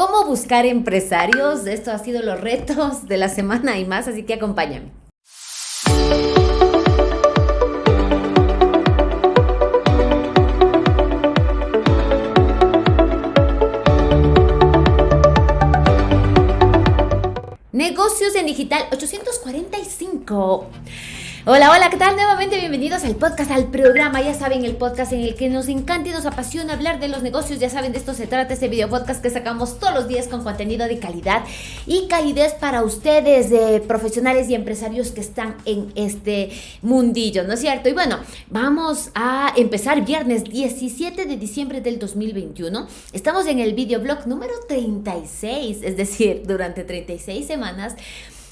¿Cómo buscar empresarios? Esto ha sido los retos de la semana y más, así que acompáñame. Negocios en Digital 845. Hola, hola, ¿qué tal? Nuevamente bienvenidos al podcast, al programa. Ya saben, el podcast en el que nos encanta y nos apasiona hablar de los negocios. Ya saben, de esto se trata este video podcast que sacamos todos los días con contenido de calidad y calidez para ustedes, de profesionales y empresarios que están en este mundillo, ¿no es cierto? Y bueno, vamos a empezar viernes 17 de diciembre del 2021. Estamos en el videoblog número 36, es decir, durante 36 semanas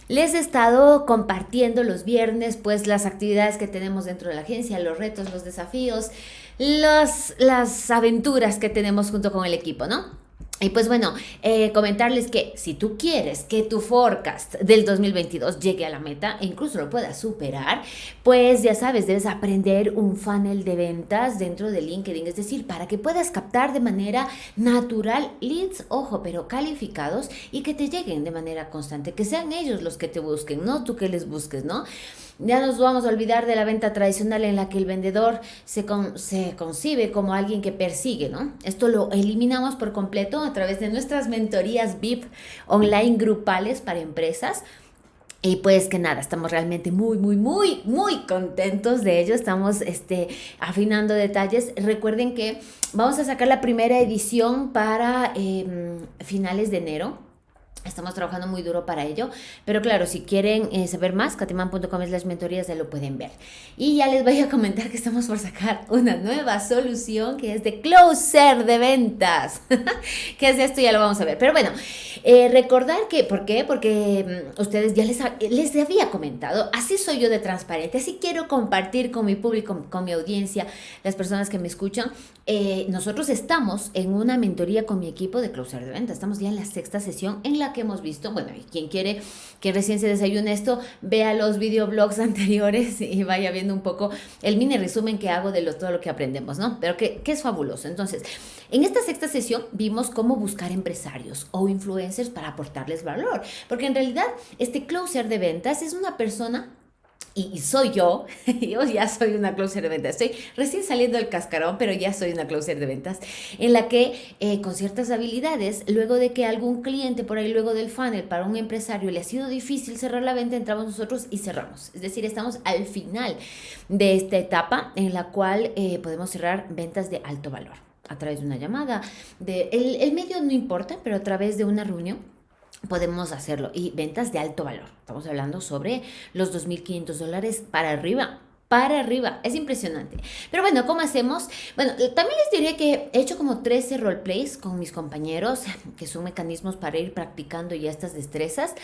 les he estado compartiendo los viernes pues las actividades que tenemos dentro de la agencia, los retos, los desafíos, las aventuras que tenemos junto con el equipo, ¿no? Y pues bueno, eh, comentarles que si tú quieres que tu forecast del 2022 llegue a la meta e incluso lo puedas superar, pues ya sabes, debes aprender un funnel de ventas dentro de LinkedIn, es decir, para que puedas captar de manera natural leads, ojo, pero calificados y que te lleguen de manera constante, que sean ellos los que te busquen, no tú que les busques, ¿no? Ya nos vamos a olvidar de la venta tradicional en la que el vendedor se, se concibe como alguien que persigue, ¿no? Esto lo eliminamos por completo a través de nuestras mentorías VIP online grupales para empresas. Y pues que nada, estamos realmente muy, muy, muy, muy contentos de ello. Estamos este, afinando detalles. Recuerden que vamos a sacar la primera edición para em, finales de enero. Estamos trabajando muy duro para ello, pero claro, si quieren eh, saber más, catiman.com es las mentorías, ya lo pueden ver. Y ya les voy a comentar que estamos por sacar una nueva solución que es de closer de ventas. ¿Qué es esto? Ya lo vamos a ver. Pero bueno, eh, recordar que, ¿por qué? Porque mm, ustedes ya les, les había comentado, así soy yo de transparente, así quiero compartir con mi público, con mi audiencia, las personas que me escuchan. Eh, nosotros estamos en una mentoría con mi equipo de closer de ventas, estamos ya en la sexta sesión en la que hemos visto, bueno, y quien quiere que recién se desayune esto, vea los videoblogs anteriores y vaya viendo un poco el mini resumen que hago de lo, todo lo que aprendemos, ¿no? Pero que, que es fabuloso. Entonces, en esta sexta sesión vimos cómo buscar empresarios o influencers para aportarles valor, porque en realidad este closer de ventas es una persona y, soy yo, yo ya soy una closer de ventas, estoy recién saliendo del cascarón, pero ya soy una closer de ventas, en la que eh, con ciertas habilidades, luego de que algún cliente por ahí, luego del funnel, para un empresario le ha sido difícil cerrar la venta, entramos nosotros y cerramos. Es decir, estamos al final de esta etapa en la cual eh, podemos cerrar ventas de alto valor a través de una llamada, de, el, el medio no importa, pero a través de una reunión podemos hacerlo. Y ventas de alto valor. Estamos hablando sobre los 2.500 dólares para arriba. Para arriba, es impresionante. Pero bueno, ¿cómo hacemos? Bueno, también les diré que he hecho como 13 roleplays con mis compañeros, que son mecanismos para ir practicando ya estas destrezas.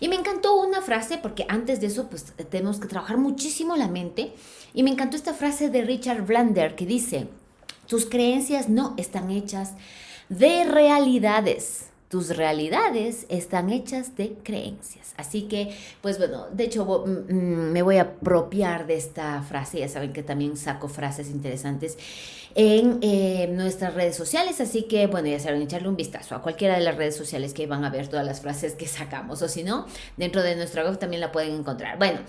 Y me encantó una frase, porque antes de eso, pues tenemos que trabajar muchísimo la mente. Y me encantó esta frase de Richard Blander que dice, tus creencias no están hechas de realidades tus realidades están hechas de creencias. Así que, pues bueno, de hecho mm, mm, me voy a apropiar de esta frase. Ya saben que también saco frases interesantes en eh, nuestras redes sociales. Así que, bueno, ya saben, echarle un vistazo a cualquiera de las redes sociales que van a ver todas las frases que sacamos. O si no, dentro de nuestra web también la pueden encontrar. Bueno,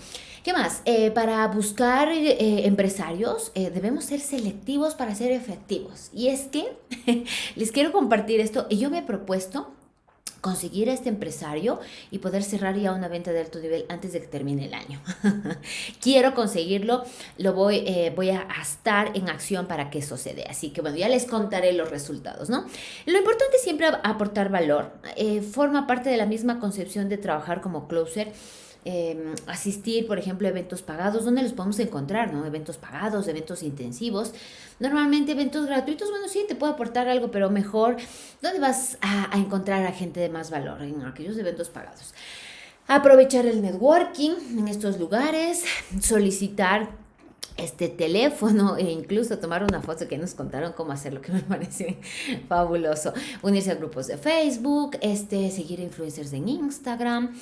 ¿qué más? Eh, para buscar eh, empresarios debemos ser selectivos para ser efectivos. Y es que les quiero compartir esto y yo me he propuesto conseguir a este empresario y poder cerrar ya una venta de alto nivel antes de que termine el año. Quiero conseguirlo, lo voy, eh, voy a estar en acción para que dé. Así que bueno, ya les contaré los resultados, ¿no? Lo importante es siempre aportar valor. Eh, forma parte de la misma concepción de trabajar como closer Em, asistir, por ejemplo, a eventos pagados, ¿dónde los podemos encontrar? ¿no? Eventos pagados, eventos intensivos. Normalmente eventos gratuitos, bueno, sí, te puedo aportar algo, pero mejor, ¿dónde vas a, encontrar a gente de más valor? En aquellos eventos pagados. Aprovechar el networking en estos lugares, solicitar este teléfono e incluso tomar una foto que nos contaron cómo hacerlo, que me parece fabuloso. Unirse a grupos de Facebook, este, seguir influencers en Instagram,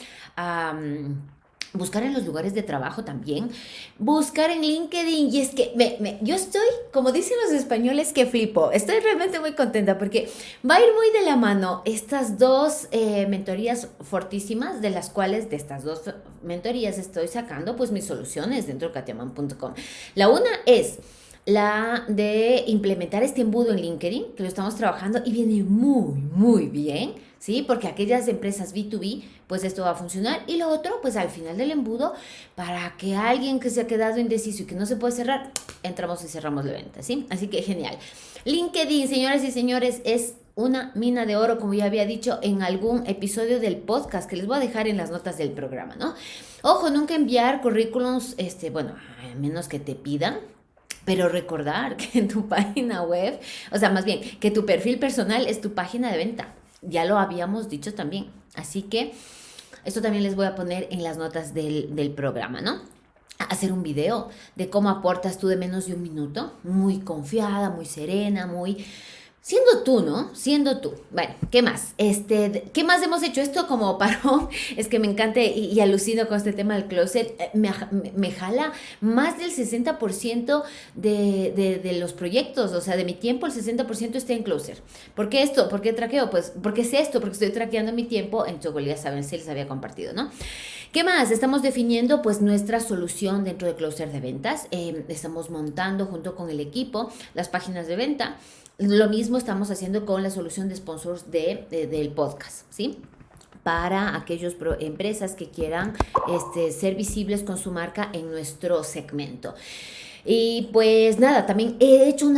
buscar en los lugares de trabajo también, buscar en LinkedIn. Y es que me, yo estoy, como dicen los españoles, que flipo. Estoy realmente muy contenta porque va a ir muy de la mano estas dos eh, mentorías fortísimas, de las cuales de estas dos mentorías estoy sacando pues mis soluciones dentro de katiaman.com. La una es la de implementar este embudo en LinkedIn, que lo estamos trabajando y viene muy, muy bien, ¿sí? Porque aquellas empresas B2B, pues esto va a funcionar. Y lo otro, pues al final del embudo, para que alguien que se ha quedado indeciso y que no se puede cerrar, entramos y cerramos la venta, ¿sí? Así que genial. LinkedIn, señoras y señores, es una mina de oro, como ya había dicho en algún episodio del podcast que les voy a dejar en las notas del programa, ¿no? Ojo, nunca enviar currículums, este, bueno, a menos que te pidan, pero recordar que en tu página web, o sea, más bien, que tu perfil personal es tu página de venta. Ya lo habíamos dicho también. Así que esto también les voy a poner en las notas del, del programa, ¿no? hacer un video de cómo aportas tú de menos de un minuto, muy confiada, muy serena, muy Siendo tú, ¿no? Siendo tú. Bueno, ¿qué más? Este, ¿Qué más hemos hecho? Esto como paró, es que me encanta y, alucino con este tema del closet. Eh, me, me, jala más del 60% de, de, de, los proyectos, o sea, de mi tiempo el 60% está en closer. ¿Por qué esto? ¿Por qué traqueo? Pues porque es esto, porque estoy traqueando mi tiempo en Chocol, ya saben, si les había compartido, ¿no? ¿Qué más? Estamos definiendo pues nuestra solución dentro de closer de ventas. Eh, estamos montando junto con el equipo las páginas de venta. Lo mismo estamos haciendo con la solución de sponsors de, del podcast, ¿sí? para aquellas empresas que quieran este, ser visibles con su marca en nuestro segmento. Y pues nada, también he hecho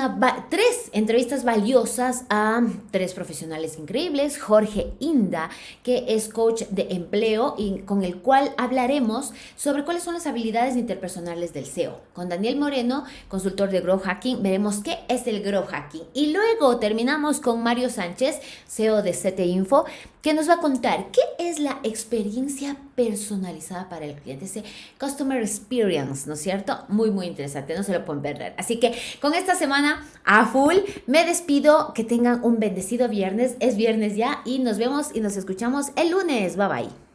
tres entrevistas valiosas a tres profesionales increíbles. Jorge Inda, que es coach de empleo y con el cual hablaremos sobre cuáles son las habilidades interpersonales del SEO. Con Daniel Moreno, consultor de Grow Hacking, veremos qué es el Grow Hacking. Y luego terminamos con Mario Sánchez, CEO de CT Info, que nos va a contar qué es la experiencia personalizada para el cliente, ese Customer Experience, ¿no es cierto? Muy, muy interesante, no se lo pueden perder. Así que con esta semana a full me despido, que tengan un bendecido viernes, es viernes ya y nos vemos y nos escuchamos el lunes, bye bye.